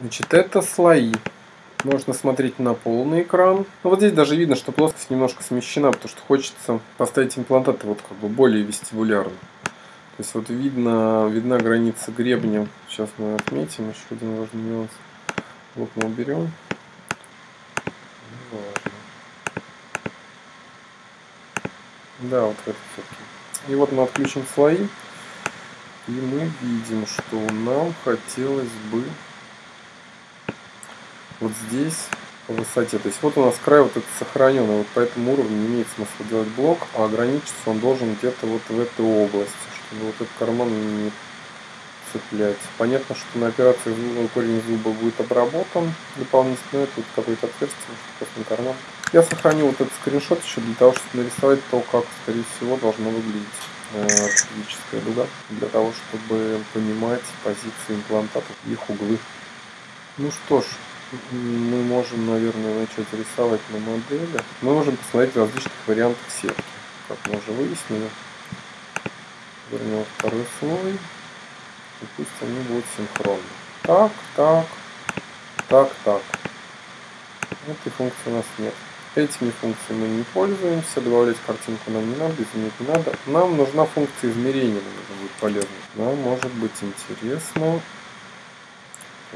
Значит, это слои. Можно смотреть на полный экран. Ну, вот здесь даже видно, что плоскость немножко смещена, потому что хочется поставить имплантаты вот как бы более вестибулярно. То есть вот видно, видна граница гребня. Сейчас мы отметим еще один важный нюанс. Вот мы уберем. Да, вот это все-таки. И вот мы отключим слои. И мы видим, что нам хотелось бы вот здесь по высоте. То есть вот у нас край вот этот сохраненный, вот по этому уровню не имеет смысла делать блок, а ограничиться он должен где-то вот в этой области, чтобы вот этот карман не цеплять. Понятно, что на операции корень зуба будет обработан дополнительно, это вот какое-то отверстие, просто на карман. Я сохранил вот этот скриншот еще для того, чтобы нарисовать то, как, скорее всего, должно выглядеть ортопедическая э, дуга, для того, чтобы понимать позиции имплантатов, их углы. Ну что ж, мы можем, наверное, начать рисовать на модели. Мы можем посмотреть различных вариантов сетки, как мы уже выяснили. Вернем второй слой. И пусть они будут синхронны. Так, так, так, так. Этой функции у нас нет. Этими функциями мы не пользуемся, добавлять картинку нам не надо, изменить не надо. Нам нужна функция измерения, нам будет полезна. Нам может быть интересно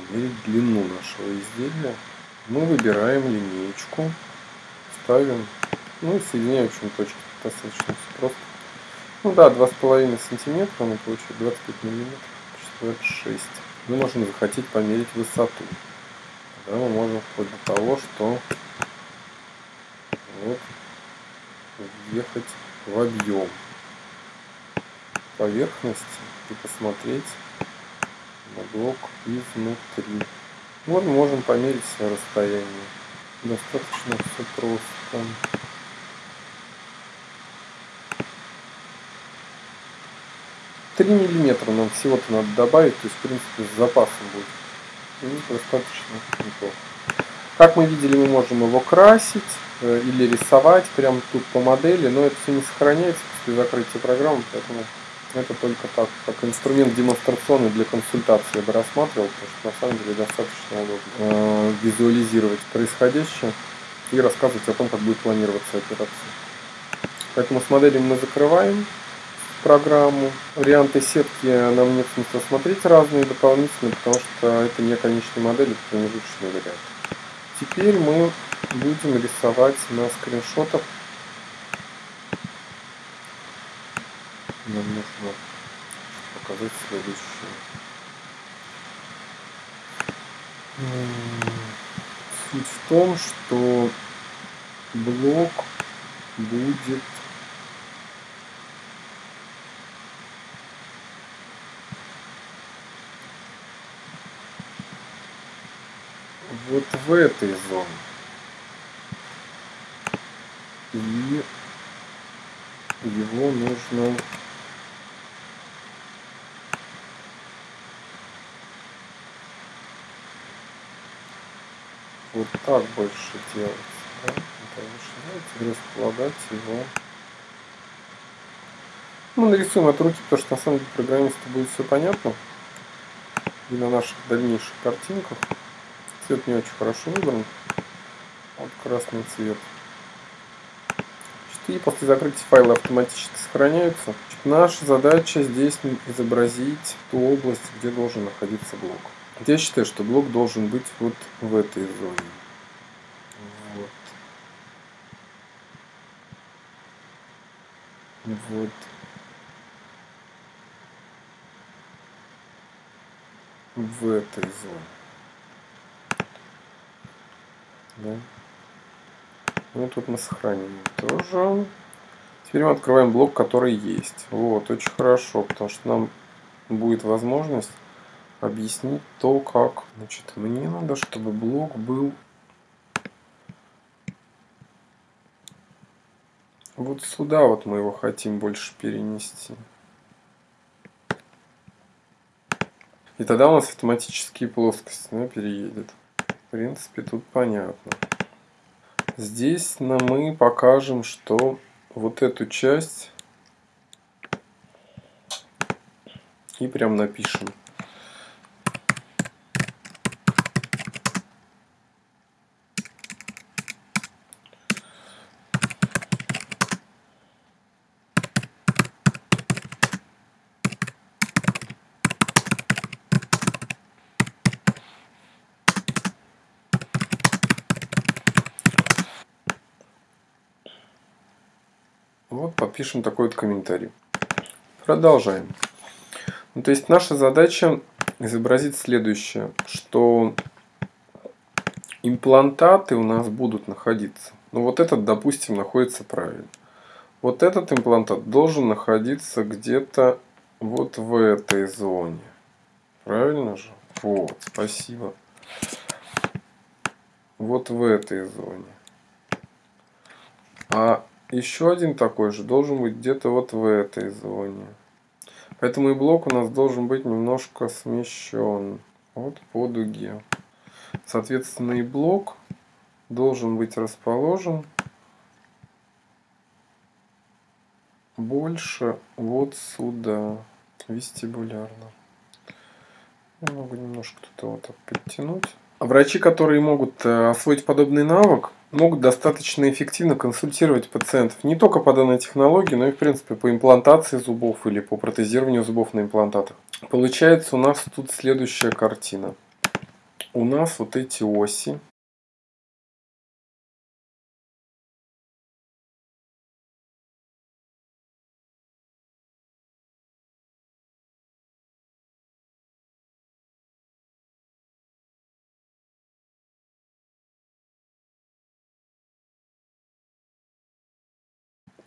померить длину нашего изделия. Мы выбираем линейку, ставим, ну и соединяем общем точки. Достаточно все просто. Ну да, 2,5 сантиметра, мы получили 25 миллиметров, 26. Мы можем захотеть померить высоту. Тогда мы можем вплоть до того, что вот въехать в объем поверхности и посмотреть блок изнутри. Вот можем померить расстояние. Достаточно все просто. Три миллиметра нам всего-то надо добавить, то есть в принципе с запасом будет. И достаточно неплохо. Как мы видели, мы можем его красить э, или рисовать прямо тут по модели, но это все не сохраняется после закрытия программы, поэтому это только так, как инструмент демонстрационный для консультации я бы рассматривал, потому что на самом деле достаточно удобно э, визуализировать происходящее и рассказывать о том, как будет планироваться операция. Поэтому с моделью мы закрываем программу. Варианты сетки нам нет смысла смотреть разные дополнительно, потому что это не конечная модель, это промежуточный вариант. Теперь мы будем рисовать на скриншотах. Нам нужно показать следующее. Суть в том, что блок будет вот в этой зоне. И его нужно вот так больше делать. Да? Давайте располагать его. Мы нарисуем от руки, потому что на самом деле программисту будет все понятно. И на наших дальнейших картинках. Цвет не очень хорошо выбран. Вот красный цвет. И после закрытия файла автоматически сохраняются. Наша задача здесь изобразить ту область, где должен находиться блок. Я считаю, что блок должен быть вот в этой зоне. Вот. Вот. В этой зоне. Да. Ну, тут мы сохраним тоже. Теперь мы открываем блок, который есть. Вот, очень хорошо, потому что нам будет возможность объяснить то, как. Значит, мне надо, чтобы блок был вот сюда вот мы его хотим больше перенести. И тогда у нас автоматические плоскости да, переедет. В принципе, тут понятно. Здесь мы покажем, что вот эту часть и прям напишем. Вот подпишем такой вот комментарий. Продолжаем. Ну, то есть наша задача изобразить следующее, что имплантаты у нас будут находиться. Ну вот этот, допустим, находится правильно. Вот этот имплантат должен находиться где-то вот в этой зоне. Правильно же? Вот, спасибо. Вот в этой зоне. А еще один такой же должен быть где-то вот в этой зоне. Поэтому и блок у нас должен быть немножко смещен. Вот по дуге. Соответственно, и блок должен быть расположен больше вот сюда, вестибулярно. Я могу немножко тут вот так подтянуть. Врачи, которые могут э, освоить подобный навык, могут достаточно эффективно консультировать пациентов не только по данной технологии, но и в принципе по имплантации зубов или по протезированию зубов на имплантатах. Получается у нас тут следующая картина. У нас вот эти оси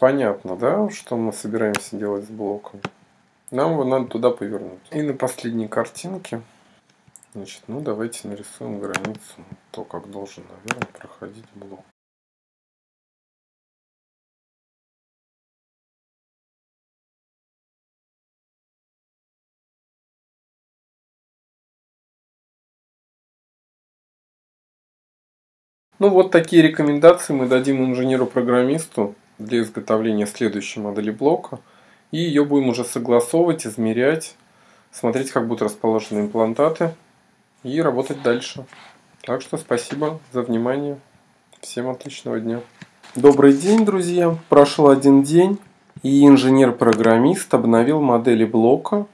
Понятно, да, что мы собираемся делать с блоком? Нам его надо туда повернуть. И на последней картинке, значит, ну давайте нарисуем границу, то, как должен, наверное, проходить блок. Ну вот такие рекомендации мы дадим инженеру-программисту для изготовления следующей модели блока. И ее будем уже согласовывать, измерять, смотреть, как будут расположены имплантаты и работать дальше. Так что спасибо за внимание. Всем отличного дня. Добрый день, друзья. Прошел один день, и инженер-программист обновил модели блока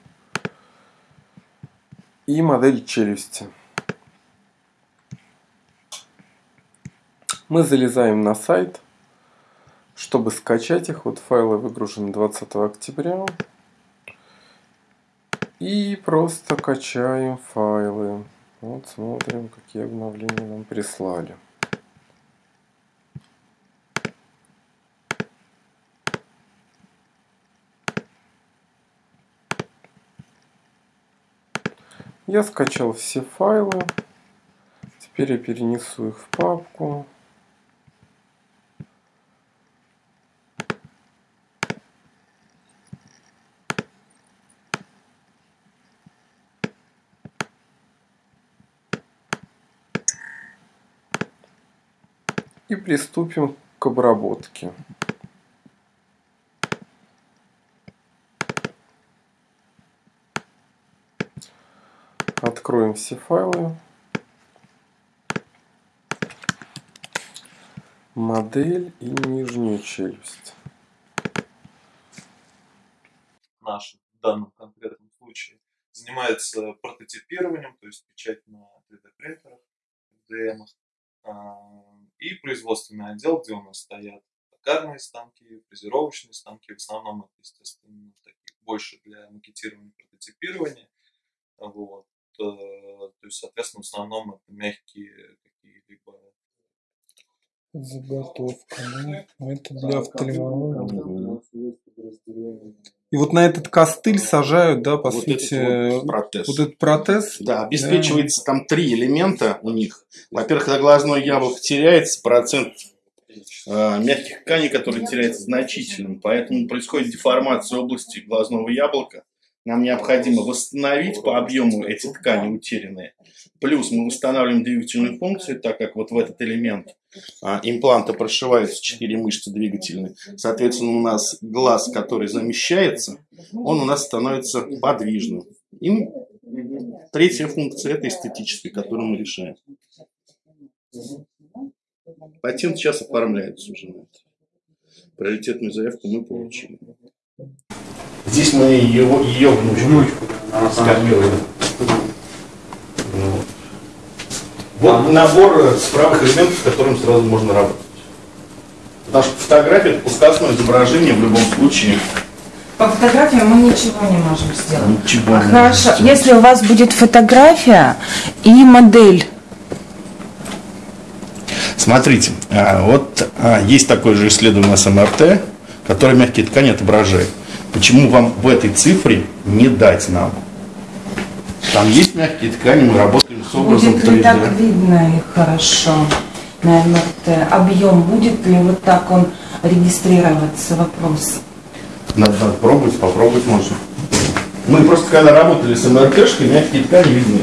и модель челюсти. Мы залезаем на сайт – чтобы скачать их, вот файлы выгружены 20 октября. И просто качаем файлы. Вот смотрим, какие обновления нам прислали. Я скачал все файлы. Теперь я перенесу их в папку. И приступим к обработке. Откроем все файлы. Модель и нижнюю челюсть. Наш в данном конкретном случае занимается прототипированием, то есть печать на 3D принтерах, DM и производственный отдел, где у нас стоят токарные станки, фрезеровочные станки. В основном это, естественно, такие больше для макетирования, прототипирования. Вот. Э, то есть, соответственно, в основном это мягкие какие-либо заготовка, да? Это для офтальмологии. И вот на этот костыль сажают, да, по вот сути, этот вот протез. Вот этот протез. Да, обеспечивается да. там три элемента у них. Во-первых, когда глазное яблоко теряется, процент э, мягких тканей, который теряется значительным, поэтому происходит деформация области глазного яблока. Нам необходимо восстановить по объему эти ткани утерянные. Плюс мы восстанавливаем двигательную функцию, так как вот в этот элемент а, импланта прошиваются четыре мышцы двигательные. Соответственно, у нас глаз, который замещается, он у нас становится подвижным. И третья функция – это эстетическая, которую мы решаем. Патент сейчас оформляется уже на это. Приоритетную заявку мы получили. Здесь мы его, ее внучку, внучку скопировали. Вот, вот набор справок элементов, с которым сразу можно работать. Потому что фотография это пускасное изображение в любом случае. По фотографиям мы ничего не можем сделать. Ничего не Хорошо, можем сделать. если у вас будет фотография и модель, Смотрите, а, вот а, есть такое же исследование с МРТ, которое мягкие ткани отображает. Почему вам в этой цифре не дать нам? Там есть мягкие ткани, мы работаем с образом будет ли 3D. так видно их хорошо на МРТ? Объем будет ли вот так он регистрироваться? Вопрос. Надо, надо пробовать, попробовать можно. Мы просто когда работали с МРТшкой, мягкие ткани видны.